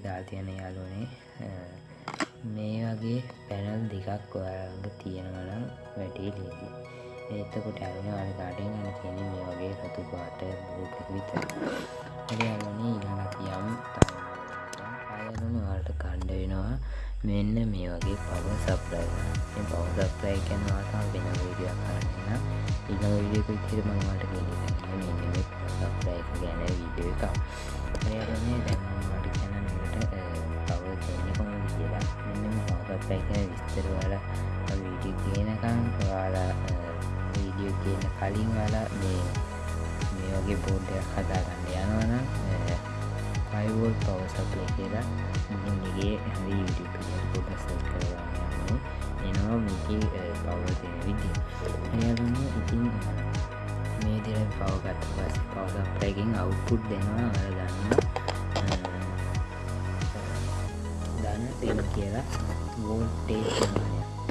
මේක දාල් තියෙන යාලුනේ මේ වගේ පැනල් දෙකක් ඔයාග තියෙනවනම් වැටේ ලේසි එතකොට ඇරුණ අන කාටෙන් ගන්න තියෙන මේ වගේ රතු පාට බෝක විතර හරියාලනේ ඉළඟට යම්. අයලන වාට කණ්ඩ වෙනවා. මෙන්න මේ වගේ පව සප්ලයි පව සප්ලයි කැනවාතා වෙන විඩියක් කරන්න ඉන්න විඩියක ඉතිර මංවාට ගෙල මෙන්න සප්ලයි ගැන විඩිය එක එයරනේ දැන්මට කැනට පව දෙන්න කොම කියලා. මෙන්න පවසප්ලයි කැන විස්තර වල වීඩිය කියනකම් වාලා වීඩියෝ කියන කලින් වලා මේ මේ වගේ බෝඩ්ඩයක් හදාගන්න යනවනම් අයිවෝල් පවසප්ලය කියලා ඉගේ හරි පොටස් කරගන්න එනවා මේක පවතින විදි එයරුන්න ඉතින් මේ දෙර පවගත් පස් පවසප්ලයකින් අවුපුට් දෙනවා අර ගන්න දන්න තෙල් කියලා වෝල්ටේ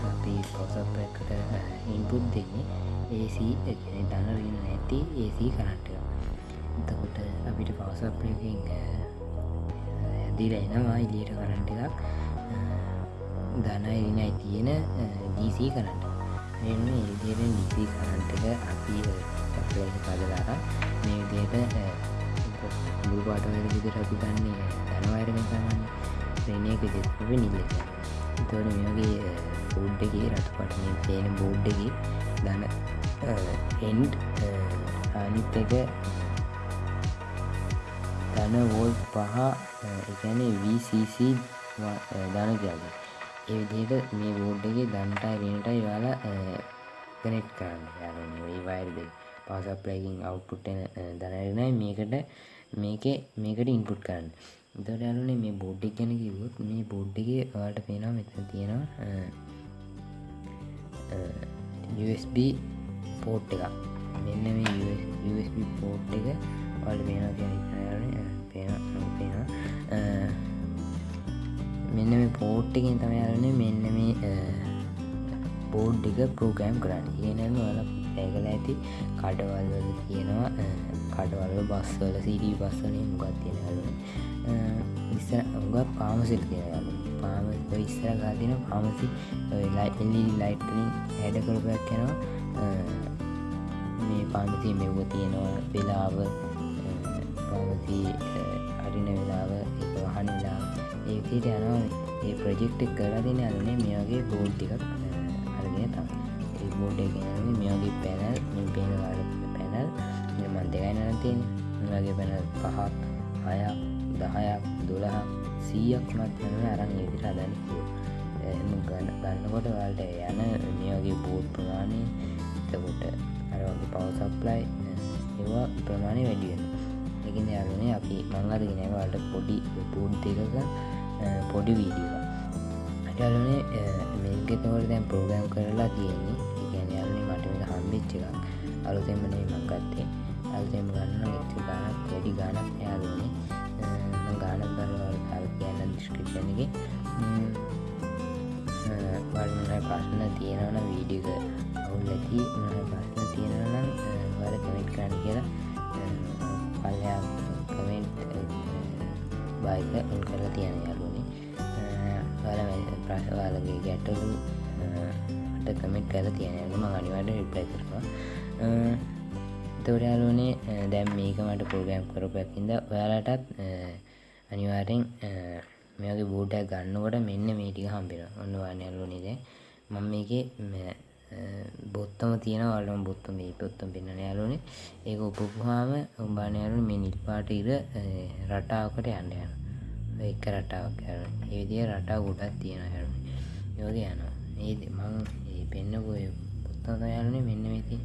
අපි පවසප්ලකට ඉන්පුට් දෙන්නේ ඒසි දන්නරන්න නැති ඒසි කරන්ට එතකොට අපිට පවසප්ලකින් ඇදිල එනවා ඉලියට කරන්ට එකක් දන එරිනයි තියෙන DC කරට මෙන්න ඉදියට DC කරන්ටක අපි පදලාර මේ විදියට බුපාටවල විදිර අපි ගන්නේ ධනවයරම තමන්න රෙනයක දෙත්ව නිල්ලක තොට මේගේ බෝඩ්ඩගේ රතු පටන පේන බෝඩ්ඩගේ දන එන්ඩ් අනිත් එක ධන වෝල් පහ එකන VCC ධන ජාග ඒ විදිහට මේ බෝඩ්ඩගේ දන්ටයි රෙනටයි වාලා කනෙට් කරන්න. යාලේ වයිර්ද පවසප්ලයිකින් අවුපුට්ටන දනරනයි මේකට මේක මේකට ඉන්පුට් කරන්න. දොට යාලුනේ මේ බෝඩ්ඩක් ගැන කිවොත් මේ බෝඩ්ඩගේ වාට පේනවා මෙතන තියෙනවා USB පෝට් එක මෙන්න මේ USB පෝට් එක වල පේනවා කියන මේ පෝට්ටකින් තම යාලන මෙන්න මේ බෝඩ් එක ප්‍රෝගෑම් කරන්න. කියනම වල පැගල ඇති. කඩවල්වල තියෙනවා. කඩවල්ල බස්වල සිඩී බස්සලින් මුගත් තියෙන යාලුන ඉස්සර උගත් පාමසිල් තියෙන යාලු පාම ඉස්සර ගාතින පාමසි ලයිල්ලි ලයිටලින් හැඩ කරපයක් යනවා. මේ පාමසි මෙව්ව තියෙනවා. වෙලාව පාමසි අරින වෙලාව එක වහන වෙලාව. ඒකට යනවා. ඒ ප්‍රජෙක්්ට කරලා දෙන අලුනේ මේගේ බෝඩ් ටිකක් අරගෙන තම ඒ බෝඩ් ගෙන මේගේ පැනල් පේන පැනල්. මන් දෙකයි නතින් වගේ පැනල් පහක් හයක් දහයක් දොළහක් සීයක් මත්වන අරන් විදිර අදන්න ගන්න ගන්නකොට වලට යන මේගේ බෝඩ් ප්‍රමාණය එතකොට අරගේ පවසප්ලයි ඒවා ප්‍රමාණය වැඩියෙන එකින් යාලනේ අපි මංගද ගෙනවාට පොඩි පූඩ් දෙකක පොඩි වීඩියෝ අටලනේ මේකතවට දැන් ප්‍රෝග්‍රම් කරලා තියෙන්නේ ඉගැන යාලනේ මට හම්බිච්ච එකක් අලුතෙමනේ මංගත්තේ අල්තෙම ගන්න එක්ති ගානක් වැඩි ගානක් යාලනේ ගාන බරවල් කල් කියන්න දිස්ක්‍රප්ෂණගේ වර්මන ප්‍රශ්න තියෙනවන වීඩියක අවුල් ඇති ප්‍රශ්න තියෙනනම් වල කමෙන්ට් කරන්න කියලා පල්ලයා කමෙන්ට් බයික උන් කරලා තියෙන යාලුවනේ වල ප්‍රශ්වාලගේ ගැටලු ට කමෙන්ට් කර තියෙනම අනිවට රිප්ලයි කරනවා. තවරයාලුවනේ දැම් මේක මට පෝගෑම් කරපැකින්ද ඔයාලටත් අනිවාරෙන් මේගේ බෝඩක් ගන්නකොට මෙන්න මේටික හම්බෙන ඔන්න වානයල්ලුනිද මම මේක බොත්තම තියෙන වලම බොත්තු මේ පොත්තම් පෙන්න්න යාලුනේ ඒක උපපුහාම උම්බානයලු මේ නිල්පාට ඉර රටාවකට යන්න යන එක රටාවක් යන ඒවිදිය රටා ගොඩක් තියෙන හැරු යෝග යනවා ඒ මං ඒ පෙන්න්නකොය පුත්තම යාලුනේ මෙන්න වෙති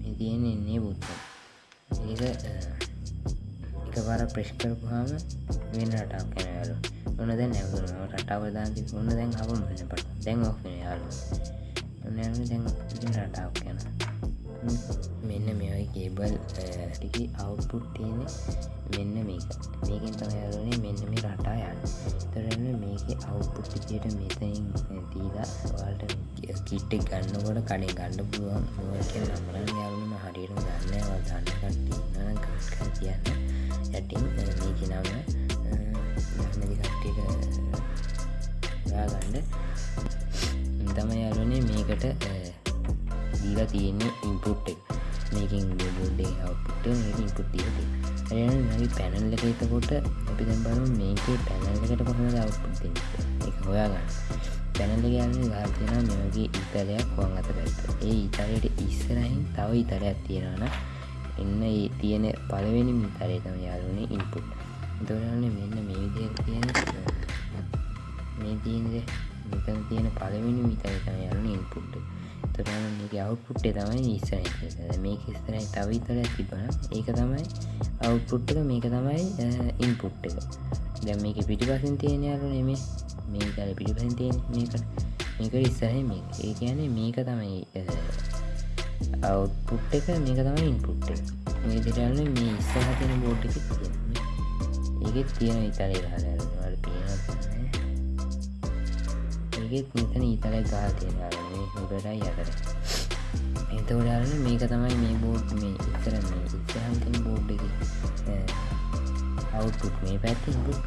මේ තියෙන එන්නේ බුත්තම් ඒක එක පර ප්‍රශ් කරපුහාම වෙන රටාවක් කැන යාලු ඔන්න දැන් නැවතුන රටාවදාති ඔන්න දැන් හම මන්න පට දැන් ඔක්න යාලු ඔන්න දැන් රටාවක් යන මෙන්න මෙයි කේබල් ටිකි අවුපුට් තියෙන මෙන්න මේක. මේකින් තම යාලුනේ මෙන්න මේ රටා යන්න. තරන්න මේක අවුපුට් ටිකට මෙතයින් දීලා වාල්ට කිට්ටෙක් ගන්නකොට කඩේ ගණ්ඩ පුළුවන්. මොක නම්රන් යාලුම හරිරම ගන්නව දන්නකට කියන්න යටින් මේක නම නැති කට්ටියට ගන්න තම යාලනේ මේකට දීලා තියෙන්නේ. ඉන්පුට් එක මේකින් බෝඩ්ඩේ අවපුට ඉන්පුට් දීති ඇනගේ පැනල් එක එතකොට අපි දැම් බලු මේකේ පැනල්ලකට කොහොමද අවපුත් එක හොයාගන්න පැනල්ල ගන්න ගාතින මෙගේ ඉතලයක් වන් අත පැත්ත ඒ ඉතාලයට ඉස්සරහින් තව ඉතරයක් තියෙනවන එන්න ඒ තියෙන පලවෙනි මිතරේ තම යාලුනේ ඉන්පුට් දොරන්න මෙන්න මේ විදිහ තියෙන මේ තියෙනද මෙතන තියෙන පළවෙනි මිතරේ තම යාලුන ඉන්පුට් තොරන්න මේක අවුපුට්ටේ තමයි ඉස්සර මේ ඉස්තරයි තව ඉතරයක් තිබන ඒක තමයි අවුපුට්ටක මේක තමයි ඉන්පුට් එක. දැ මේක පිටිපසින් තියෙන යාලු නෙමේ. මේ තල පිටිපසින් තියෙන මේකට. මේක ඉස්සරහ මේ ඒ කියන්නේ මේක තමයි අවුපුට් එක. මේක තමයි ඉන්පුට් මේ දෙරන්න මේ ඉස්සහ තියෙන බෝඩ් එක තියෙන. ඒකෙත් තියෙන ඉතාලේ ගහලට ඒකෙත් මෙතන ඉතලයි ගා තියෙන මේ උඩටයි යකට එතවඩාරන මේක තමයි මේ බෝඩ් මේ ඉතර මේ ඉස්සහන්තින බෝඩ් එක අවුපුට් මේ පැත්ති ඉන්පුට්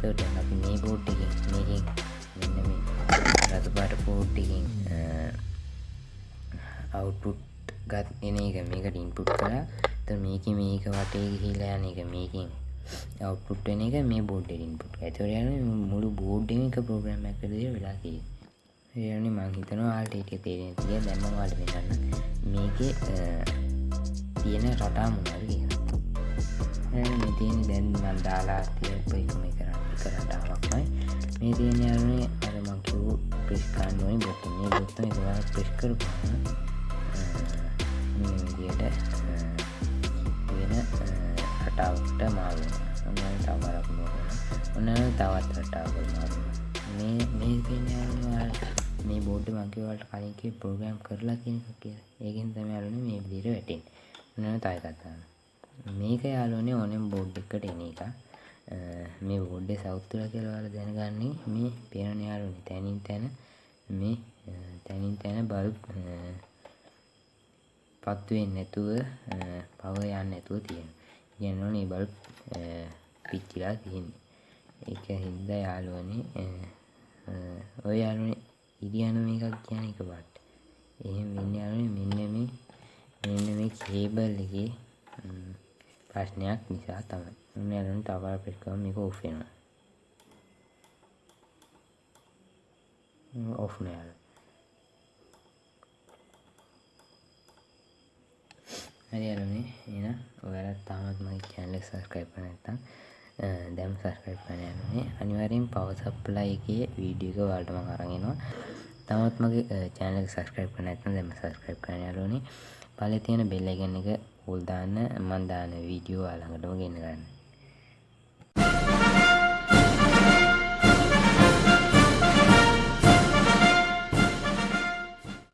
තට අපි මේ බෝඩ් එක මේකින් මෙන්න මේ රතුපාට පෝට්ටිකින් අවුපුට් ගත් එන එක මේකට ඉන්පුට් කලා ත මේක මේක වටේ ගිහිලා යන එක මේකින් අවුපුට් වෙන එක මේ බෝඩ් ඉන්පුට් ඇතවරයන මුළු බෝඩ් එක ප්‍රෝග්‍රම් ඇකරදය වෙලා කිය යනි මං හිතන ආල්ට එක තේරෙන තිය දැම්මවාට වෙනන්න මේක තියෙන රටා මුණල් කියන මෙතියන දැන් මන් දාලා තිය පයිම කරන්න එක රටාවක්මයි මේ තියෙන යරුණේ අරමංකිවූ ප්‍රිස්කාන්ුවයි බොත්ත මේ බොත්ත එකවා ප්‍රිස්කර පාන විදියට වෙන රටාවට මාරුව ඔන්න තවරක් ඔන්න තවත් රටාවල් මාරුව මේ මේ පෙන්යාල් මේ බෝඩ් මංකිවලට කලින්ක ප්‍රෝග්‍රම් කරලා තියෙන කිය ඒගෙන් තම යාලුන මේ විදිර වැටෙන් ඔන්න තයි කතාන්න මේක යාලුනේ ඕනෙම් බෝඩ් එකට එන එක. මේ බෝඩ්ඩ සෞත්තුල කියලවාල දැනගන්නේ. මේ පේන යාලුනි තැනින් තැන. මේ තැනින් තැන බල් පත්වෙන් නැතුව පව යන්න නැතුව තියෙන ගැනනේ බල් පිච්චිලා තියෙන්නේ. එක හින්ද යාලුවනේ ඔය යාලුන ඉඩියන මේකක් කියන එක බට් එහෙම වෙන්න යාලුන මෙන්න මේ මෙන්න මේ කේබල් එකේ ප්‍රශ්නයක් නිසා තමයි. උන්න යාලුන තවර පෙස්කම මේක ඔෆෙනවා ඔෆ්න යාලු හරි අලුනේ එන ඔයාලත් තාමත් මගේ චැනල සස්ක්‍රයිප් නැත්තම් දැම් සස්ක්‍රයිප් පන යන්නේ. අනිවරෙන් පවසප්ලයිගේ වීඩියක වාල්ටම කරගෙනවා තමත් මගේ චෑනල සස්ක්‍රයිප් නැත්න දෙම සස්ක්‍රයිප් කන යාලුනේ පල තියෙන බෙල්ලගන්න එක උල්දාන්න මන්දාන වීඩියෝ අළඟටම ගෙන්න්න ගන්න.